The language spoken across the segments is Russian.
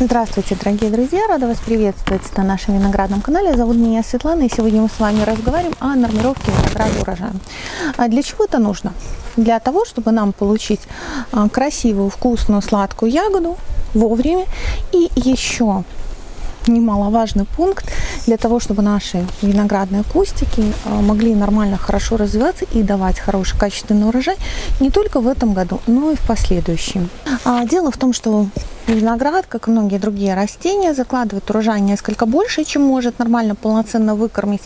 Здравствуйте, дорогие друзья! Рада вас приветствовать на нашем виноградном канале. Зовут меня Светлана, и сегодня мы с вами разговариваем о нормировке винограда урожая. А для чего это нужно? Для того, чтобы нам получить а, красивую, вкусную, сладкую ягоду вовремя. И еще немаловажный пункт для того, чтобы наши виноградные кустики а, могли нормально, хорошо развиваться и давать хороший, качественный урожай не только в этом году, но и в последующем. Дело в том, что Виноград, как и многие другие растения, закладывает урожай несколько больше, чем может нормально, полноценно выкормить,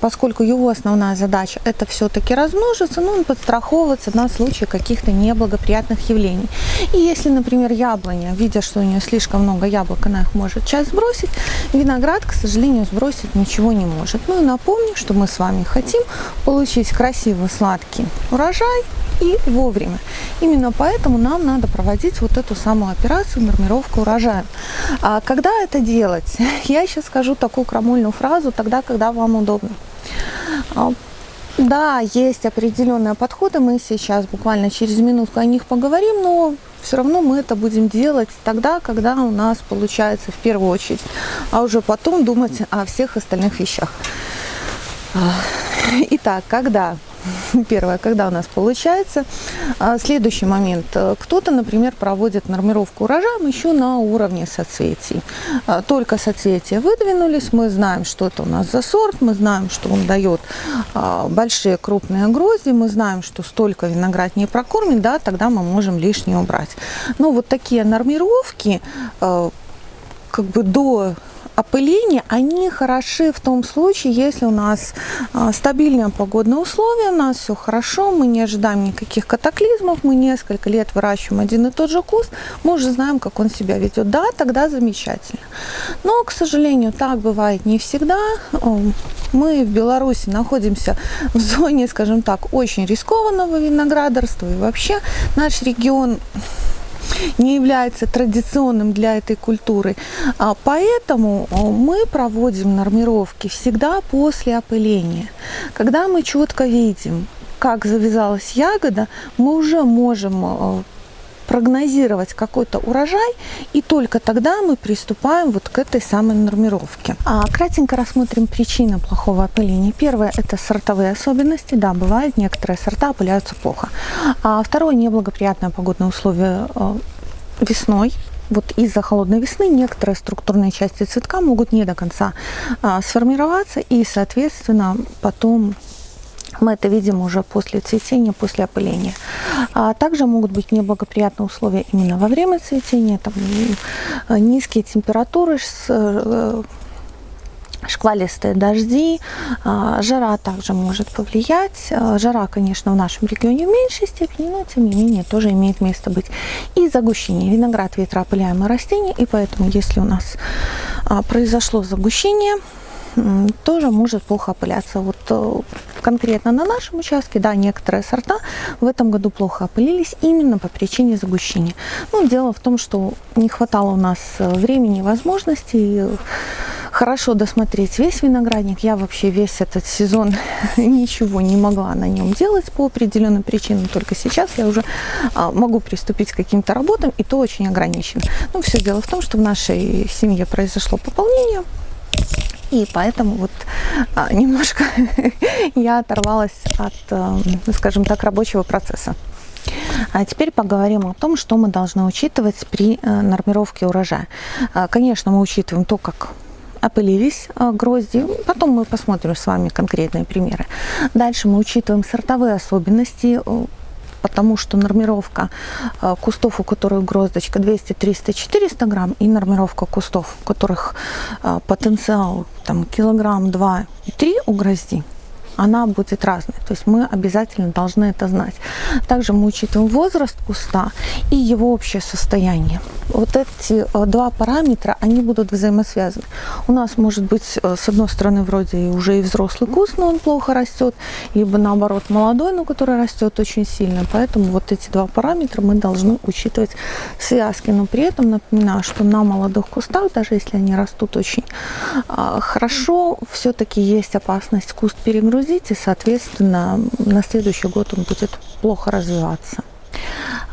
поскольку его основная задача это все-таки размножиться, но он подстраховываться на случай каких-то неблагоприятных явлений. И если, например, яблоня, видя, что у нее слишком много яблок, она их может часть сбросить, виноград, к сожалению, сбросить ничего не может. Ну и напомню, что мы с вами хотим получить красивый сладкий урожай, и вовремя. Именно поэтому нам надо проводить вот эту самую операцию нормировка урожая. А когда это делать? Я сейчас скажу такую крамольную фразу, тогда, когда вам удобно. А, да, есть определенные подходы, мы сейчас буквально через минутку о них поговорим, но все равно мы это будем делать тогда, когда у нас получается в первую очередь, а уже потом думать о всех остальных вещах. Итак, когда Первое, когда у нас получается. А следующий момент. Кто-то, например, проводит нормировку урожая еще на уровне соцветий. А, только соцветия выдвинулись, мы знаем, что это у нас за сорт, мы знаем, что он дает а, большие крупные грозди, мы знаем, что столько виноград не прокормит, да, тогда мы можем лишнее убрать. Но вот такие нормировки как бы до опыления, они хороши в том случае, если у нас а, стабильные погодные условия, у нас все хорошо, мы не ожидаем никаких катаклизмов, мы несколько лет выращиваем один и тот же куст, мы уже знаем, как он себя ведет. Да, тогда замечательно. Но, к сожалению, так бывает не всегда. Мы в Беларуси находимся в зоне, скажем так, очень рискованного виноградарства. И вообще наш регион не является традиционным для этой культуры. А поэтому мы проводим нормировки всегда после опыления. Когда мы четко видим, как завязалась ягода, мы уже можем прогнозировать какой-то урожай, и только тогда мы приступаем вот к этой самой нормировке. А, кратенько рассмотрим причины плохого опыления. Первое – это сортовые особенности. Да, бывает, некоторые сорта опыляются плохо. А второе – неблагоприятное погодные условия э, весной, вот из-за холодной весны некоторые структурные части цветка могут не до конца а, сформироваться и, соответственно, потом мы это видим уже после цветения, после опыления. А также могут быть неблагоприятные условия именно во время цветения, там, низкие температуры э, шквалистые дожди, а, жара также может повлиять. А, жара, конечно, в нашем регионе в меньшей степени, но тем не менее тоже имеет место быть. И загущение. Виноград ветроопыляемое растение, и поэтому если у нас а, произошло загущение, тоже может плохо опыляться. Вот э, конкретно на нашем участке, да, некоторые сорта в этом году плохо опылились именно по причине загущения. Ну, дело в том, что не хватало у нас э, времени, возможностей хорошо досмотреть весь виноградник. Я вообще весь этот сезон ничего не могла на нем делать по определенным причинам. Только сейчас я уже а, могу приступить к каким-то работам, и то очень ограничено. Ну, все дело в том, что в нашей семье произошло пополнение. И поэтому вот а, немножко я оторвалась от, а, скажем так, рабочего процесса. А теперь поговорим о том, что мы должны учитывать при а, нормировке урожая. А, конечно, мы учитываем то, как опылились а, грозди. Потом мы посмотрим с вами конкретные примеры. Дальше мы учитываем сортовые особенности э, потому что нормировка э, кустов, у которых гроздочка 200, 300, 400 грамм, и нормировка кустов, у которых э, потенциал там, килограмм, 2 и 3 у грозди, она будет разной. То есть мы обязательно должны это знать. Также мы учитываем возраст куста и его общее состояние. Вот эти э, два параметра, они будут взаимосвязаны. У нас может быть, э, с одной стороны, вроде уже и взрослый куст, но он плохо растет, либо наоборот молодой, но который растет очень сильно. Поэтому вот эти два параметра мы должны учитывать в связке. Но при этом напоминаю, что на молодых кустах, даже если они растут очень а, хорошо, все-таки есть опасность куст перегрузить, и, соответственно, на следующий год он будет плохо развиваться.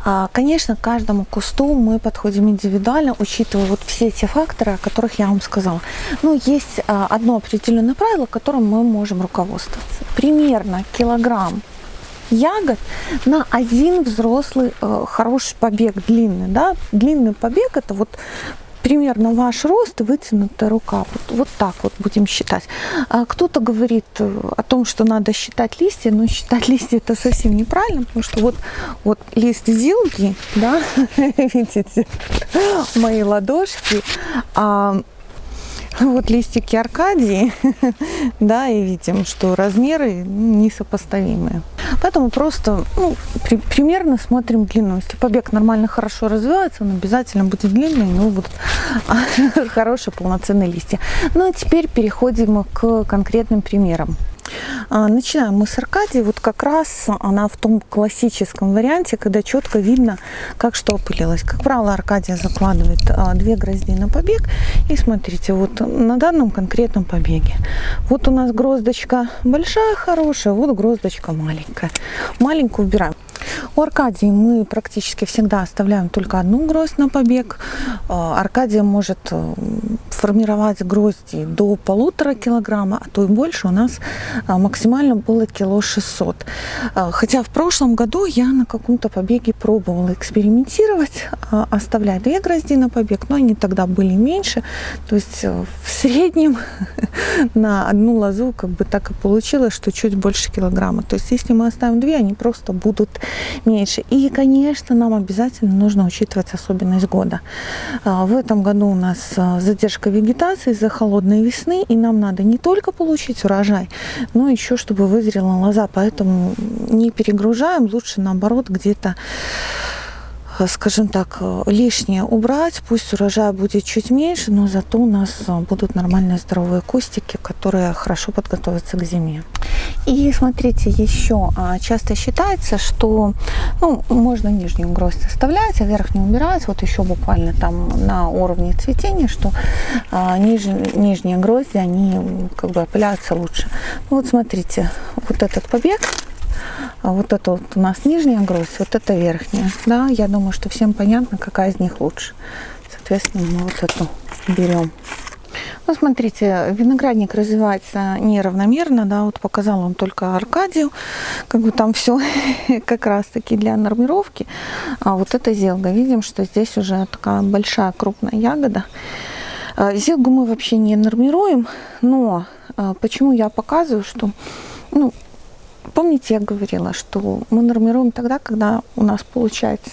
А, конечно, к каждому кусту мы подходим индивидуально, учитывая вот все эти факторы, о которых я вам сказала. Но есть а, одно определенное правило, которым мы можем руководствоваться. Примерно килограмм ягод на один взрослый э, хороший побег длинный. Да? Длинный побег это вот примерно ваш рост и вытянутая рука. Вот, вот так вот будем считать. А кто-то говорит э, о том, что надо считать листья, но считать листья это совсем неправильно, потому что вот, вот лист зилги, да, видите, мои ладошки, а вот листики Аркадии, да, и видим, что размеры несопоставимые. Поэтому просто ну, при, примерно смотрим длину. Если побег нормально хорошо развивается, он обязательно будет длинный, но будут хорошие полноценные листья. Ну а теперь переходим к конкретным примерам. А, начинаем мы с Аркадии. Вот как раз она в том классическом варианте, когда четко видно, как что опылилось. Как правило, Аркадия закладывает а, две грозди на побег. И смотрите, вот на данном конкретном побеге. Вот у нас гроздочка большая, хорошая, вот гроздочка маленькая. Маленькую убираем. У Аркадии мы практически всегда оставляем только одну гроздь на побег. А, Аркадия может э, формировать грозди до полутора килограмма, а то и больше. У нас а, максимально было кило 600. А, хотя в прошлом году я на каком-то побеге пробовала экспериментировать, оставлять две грозди на побег, но они тогда были меньше. То есть э, в среднем на одну лозу как бы так и получилось, что чуть больше килограмма. То есть если мы оставим две, они просто будут меньше. И, конечно, нам обязательно нужно учитывать особенность года. А, в этом году у нас а, задержка вегетации из-за холодной весны, и нам надо не только получить урожай, но еще чтобы вызрела лоза. Поэтому не перегружаем, лучше наоборот где-то скажем так, э, лишнее убрать, пусть урожай будет чуть меньше, но зато у нас э, будут нормальные здоровые кустики, которые хорошо подготовятся к зиме. И смотрите, еще а, часто считается, что ну, можно нижнюю гроздь оставлять, а верхнюю убирать. Вот еще буквально там на уровне цветения, что а, ниж, нижние грозди, они как бы опыляются лучше. Ну, вот смотрите, вот этот побег, а вот это вот у нас нижняя гроздь, вот это верхняя. Да, я думаю, что всем понятно, какая из них лучше. Соответственно, мы вот эту берем. Ну, смотрите, виноградник развивается неравномерно, да, вот показал он только Аркадию, как бы там все как раз-таки для нормировки. А вот это зелга, видим, что здесь уже такая большая крупная ягода. А, зелгу мы вообще не нормируем, но а, почему я показываю, что ну, Помните, я говорила, что мы нормируем тогда, когда у нас получается.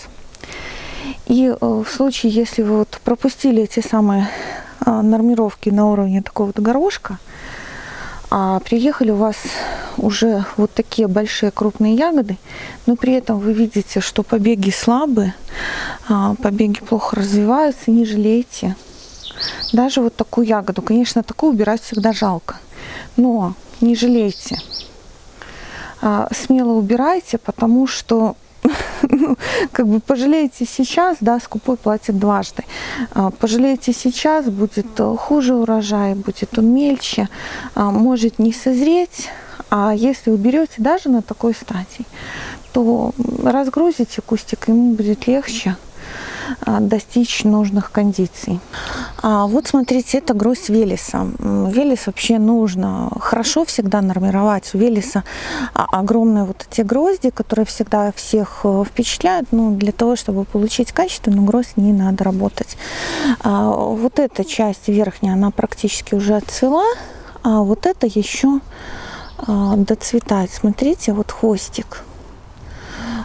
И э, в случае, если вы вот пропустили эти самые а, нормировки на уровне такого вот горошка, а приехали у вас уже вот такие большие крупные ягоды, но при этом вы видите, что побеги слабые, а, побеги плохо развиваются, не жалейте. Даже вот такую ягоду, конечно, такую убирать всегда жалко, но не жалейте. А, смело убирайте, потому что ну, как бы пожалеете сейчас, да, скупой платит дважды. А, пожалеете сейчас, будет э, хуже урожай, будет он мельче, а, может не созреть. А если уберете даже на такой стадии, то разгрузите кустик, ему будет легче. Достичь нужных кондиций. А вот смотрите, это гроздь Велеса. Велес вообще нужно хорошо всегда нормировать. У Велеса огромные вот эти грозди, которые всегда всех э, впечатляют. Но для того, чтобы получить качественную гроздь, не надо работать. А вот эта часть верхняя, она практически уже отцвела. А вот это еще а, доцветает. Смотрите, вот хвостик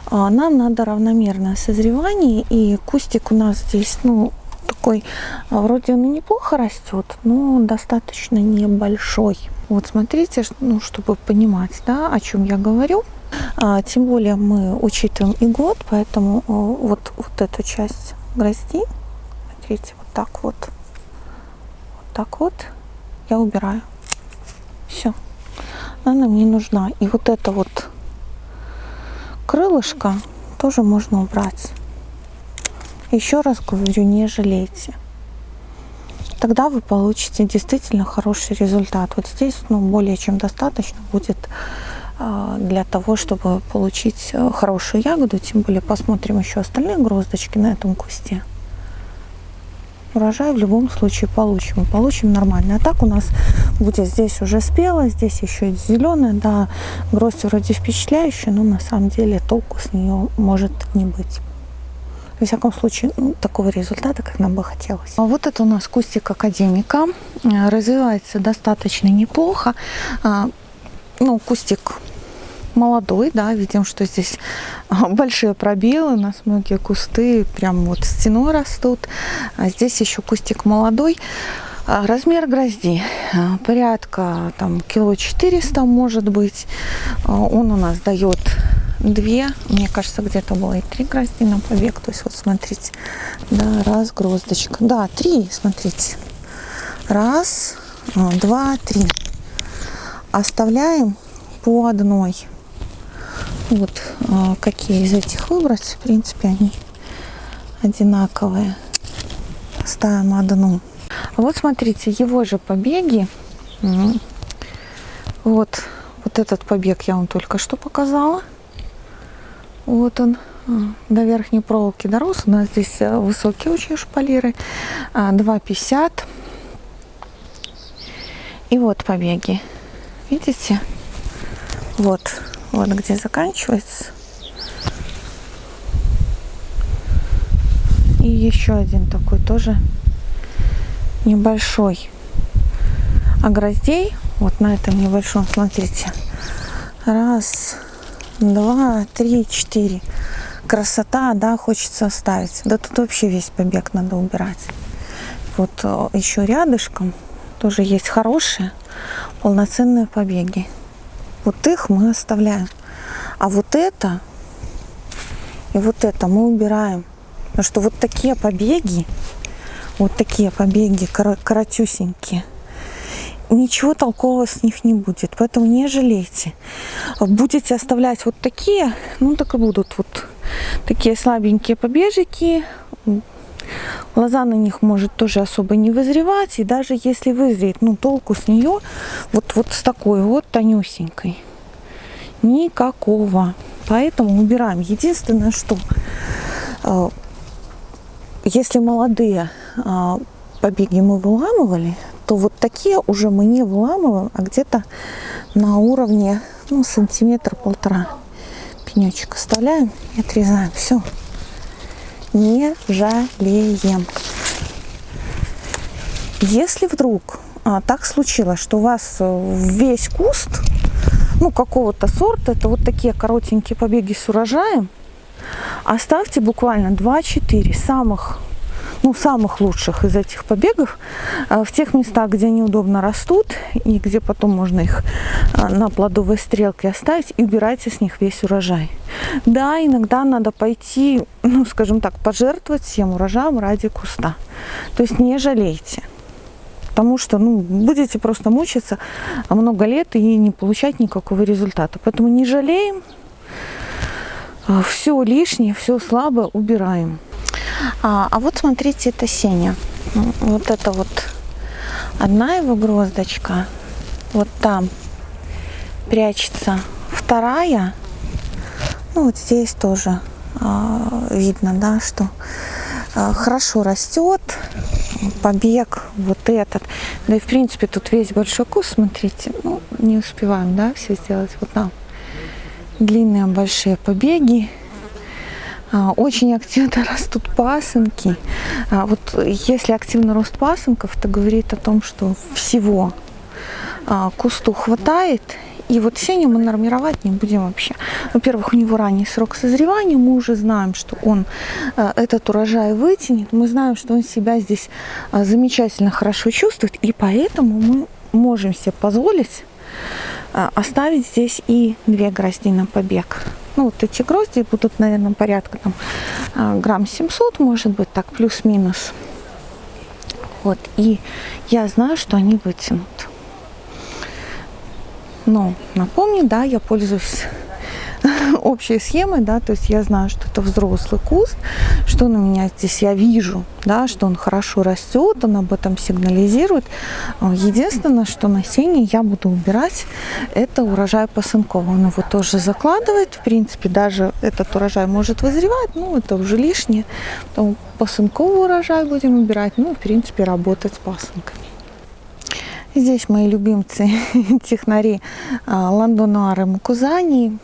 а, нам надо равномерное созревание, и кустик у нас здесь, ну, такой, а, вроде он и неплохо растет, но достаточно небольшой. Вот смотрите, ну, чтобы понимать, да, о чем я говорю. А, тем более мы учитываем и год, поэтому а, вот, вот эту часть грозди, смотрите, вот так вот, вот так вот я убираю. Все, она нам не нужна. И вот это вот крылышко тоже можно убрать. Еще раз говорю, не жалейте. Тогда вы получите действительно хороший результат. Вот здесь ну, более чем достаточно будет а, для того, чтобы получить э, хорошую ягоду. Тем более посмотрим еще остальные гроздочки на этом кусте. Урожай в любом случае получим. Получим нормально. А так у нас будет здесь уже спело, здесь еще зеленая. Да, гроздь вроде впечатляющая, но на самом деле толку с нее может не быть. Во всяком случае, ну, такого результата, как нам бы хотелось. А вот это у нас кустик академика. Э, развивается достаточно неплохо. А, ну, кустик молодой, да, видим, что здесь а, большие пробелы, у нас многие кусты прям вот стеной растут, а здесь еще кустик молодой. А, размер грозди порядка там кило 400 может быть. Он у нас дает две, мне кажется, где-то было и три грозди на побег. То есть вот смотрите, да, раз гроздочка, да, три, смотрите, раз, два, три. Оставляем по одной. Вот а, какие из этих выбрать. В принципе, они одинаковые. Ставим одну. Вот смотрите, его же побеги. Вот, вот этот побег я вам только что показала. Вот он а, до верхней проволоки дорос. У нас здесь э, высокие очень шпалеры. 2,50. А, И вот побеги. Видите? Вот, вот где заканчивается. И еще один такой тоже небольшой. А гроздей вот на этом небольшом, смотрите, раз, два, три, четыре. Красота, да, хочется оставить. Да тут вообще весь побег надо убирать. Вот э, еще рядышком тоже есть хорошие полноценные побеги. Вот их мы оставляем. А вот это и вот это мы убираем. Потому что вот такие побеги, вот такие побеги коротюсенькие, ничего толкового с них не будет. Поэтому не жалейте. Будете оставлять вот такие, ну так и будут вот такие слабенькие побежики. Лоза на них может тоже особо не вызревать. И даже если вызреет, ну толку с нее вот, вот с такой вот тонюсенькой. Никакого. Поэтому убираем. Единственное, что э, если молодые э, побеги мы выламывали, то вот такие уже мы не выламываем, а где-то на уровне ну, сантиметр-полтора пенечек оставляем и отрезаем. Все не жалеем. Если вдруг а, так случилось, что у вас э, весь куст, ну, какого-то сорта, это вот такие коротенькие побеги с урожаем, оставьте буквально 2-4 самых ну, самых лучших из этих побегов а, в тех местах, где они удобно растут и где потом можно их а, на плодовой стрелке оставить и убирайте с них весь урожай. Да, иногда надо пойти, ну, скажем так, пожертвовать всем урожаем ради куста. То есть не жалейте. Потому что ну, будете просто мучиться много лет и не получать никакого результата. Поэтому не жалеем, а, все лишнее, все слабое убираем. А, а вот смотрите, это Сеня. Вот это вот одна его гроздочка. Вот там прячется вторая. Ну, вот здесь тоже а, видно, да, что а, хорошо растет побег вот этот. Да и в принципе тут весь большой куст, смотрите, ну, не успеваем, да, все сделать. Вот там длинные большие побеги. А, очень активно растут пасынки. А, вот если активно рост пасынков, это говорит о том, что всего а, кусту хватает. И вот сеню мы нормировать не будем вообще. Во-первых, у него ранний срок созревания. Мы уже знаем, что он этот урожай вытянет. Мы знаем, что он себя здесь замечательно хорошо чувствует. И поэтому мы можем себе позволить оставить здесь и две грозди на побег. Ну, вот эти грозди будут, наверное, порядка там а, грамм 700, может быть, так, плюс-минус. Вот, и я знаю, что они вытянут. Но напомню, да, я пользуюсь общей схемой, да, то есть я знаю, что это взрослый куст, что на меня здесь я вижу, да, что он хорошо растет, он об этом сигнализирует. Единственное, что насение я буду убирать, это урожай посынковый. Он его тоже закладывает, в принципе, даже этот урожай может вызревать, ну, это уже лишнее. Потом посынковый урожай будем убирать, ну, в принципе, работать с пасынками. Здесь мои любимцы технари а, Ландонуары Мукузани.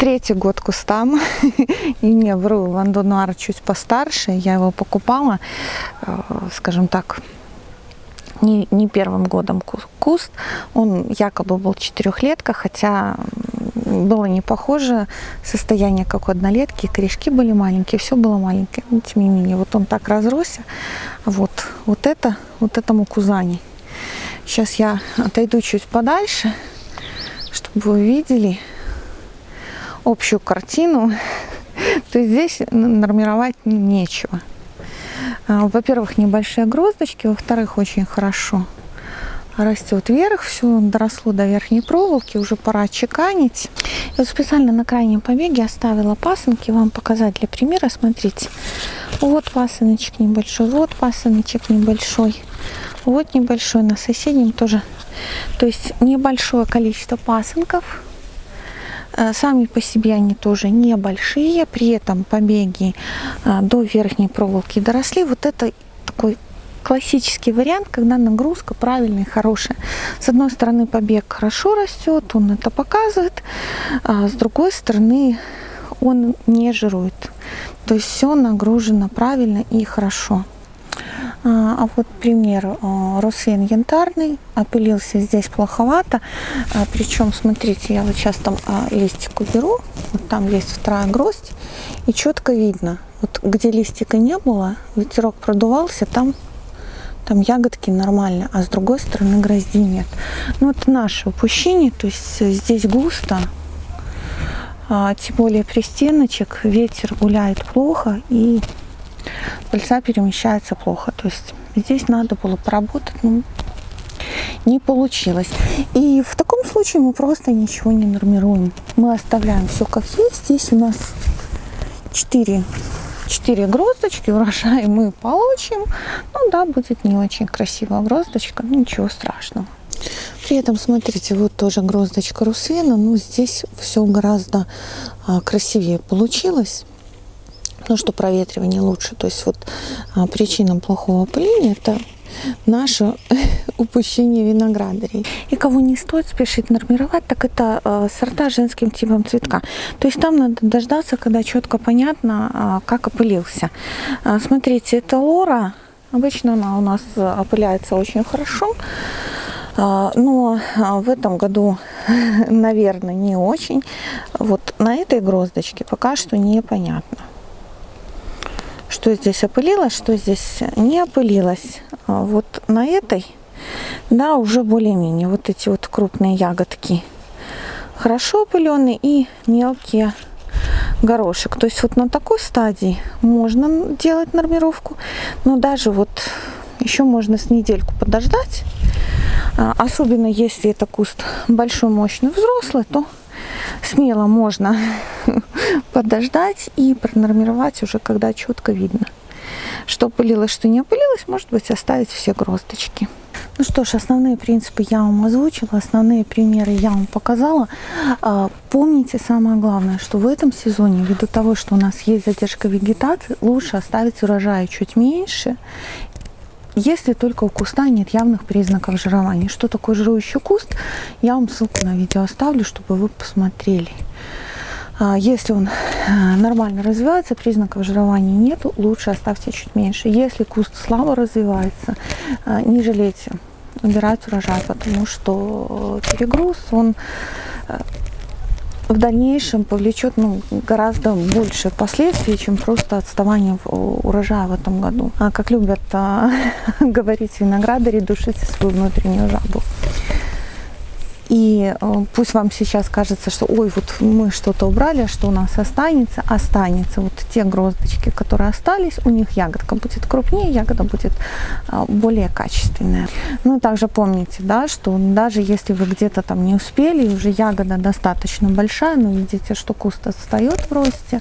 Третий год кустам. И не вру, Ландонуар чуть постарше. Я его покупала, а, скажем так, не, не первым годом куст. Он якобы был четырехлетка, хотя было не похоже состояние, как у однолетки. Корешки были маленькие, все было маленькое. Но, тем не менее, вот он так разросся. Вот, вот это, вот этому кузани. Сейчас я отойду чуть подальше, чтобы вы увидели общую картину. То здесь нормировать нечего. А, во-первых, небольшие гроздочки, во-вторых, очень хорошо растет вверх, все доросло до верхней проволоки, уже пора чеканить. Я вот специально на крайнем побеге оставила пасынки, вам показать для примера, смотрите. Вот пасыночек небольшой, вот пасыночек небольшой. Вот небольшой на соседнем тоже. То есть небольшое количество пасынков. Э, сами по себе они тоже небольшие, при этом побеги э, до верхней проволоки доросли. Вот это такой классический вариант, когда нагрузка правильная и хорошая. С одной стороны побег хорошо растет, он это показывает, а с другой стороны он не жирует. То есть все нагружено правильно и хорошо. А, а вот пример а, Русин янтарный, опылился здесь плоховато. А, Причем, смотрите, я вот сейчас там листик уберу, вот там есть вторая гроздь, и четко видно, вот где листика не было, ветерок продувался, там там ягодки нормально, а с другой стороны грозди нет. Ну, это наше упущение, то есть здесь густо, тем более при стеночек, ветер гуляет плохо, и пыльца перемещается плохо. То есть здесь надо было поработать, но не получилось. И в таком случае мы просто ничего не нормируем. Мы оставляем все как есть. Здесь у нас 4, 4 гроздочки, урожай мы получим. Ну да, будет не очень красивая гроздочка, ничего страшного. При этом, смотрите, вот тоже гроздочка русена, но здесь все гораздо а, красивее получилось ну, что проветривание лучше. То есть вот а, причина плохого опыления это наше упущение виноградарей. И кого не стоит спешить нормировать, так это э, сорта женским типом цветка. То есть там надо дождаться, когда четко понятно, э, как опылился. Э, смотрите, это лора. Обычно она у нас опыляется очень хорошо. Но в этом году, наверное, не очень. Вот на этой гроздочке пока что непонятно что здесь опылилось, что здесь не опылилось. А вот на этой, да, уже более-менее вот эти вот крупные ягодки хорошо опыленные и мелкие горошек. То есть вот на такой стадии можно делать нормировку, но даже вот еще можно с недельку подождать. А, особенно если это куст большой, мощный, взрослый, то смело можно подождать и пронормировать уже, когда четко видно, что пылилось, что не опылилось, может быть, оставить все гроздочки. Ну что ж, основные принципы я вам озвучила, основные примеры я вам показала. А, помните самое главное, что в этом сезоне, ввиду того, что у нас есть задержка вегетации, лучше оставить урожай чуть меньше если только у куста нет явных признаков жирования. Что такое жирующий куст, я вам ссылку на видео оставлю, чтобы вы посмотрели. А, если он э, нормально развивается, признаков жирования нет, лучше оставьте чуть меньше. Если куст слабо развивается, э, не жалейте убирать урожай, потому что перегруз, он э, в дальнейшем повлечет ну, гораздо больше последствий, чем просто отставание урожая в этом году. А как любят а, говорить виноградари, душите свою внутреннюю жабу. И э, пусть вам сейчас кажется, что ой, вот мы что-то убрали, что у нас останется, останется. Вот те гроздочки, которые остались, у них ягодка будет крупнее, ягода будет э, более качественная. Ну и также помните, да, что даже если вы где-то там не успели, уже ягода достаточно большая, но видите, что куст отстает в росте,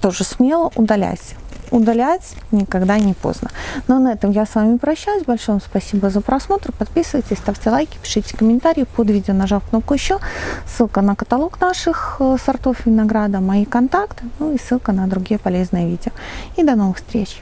тоже смело удаляйся. Удалять никогда не поздно. Но на этом я с вами прощаюсь. Большое вам спасибо за просмотр. Подписывайтесь, ставьте лайки, пишите комментарии под видео, нажав кнопку еще. Ссылка на каталог наших э, сортов винограда, мои контакты, ну и ссылка на другие полезные видео. И до новых встреч!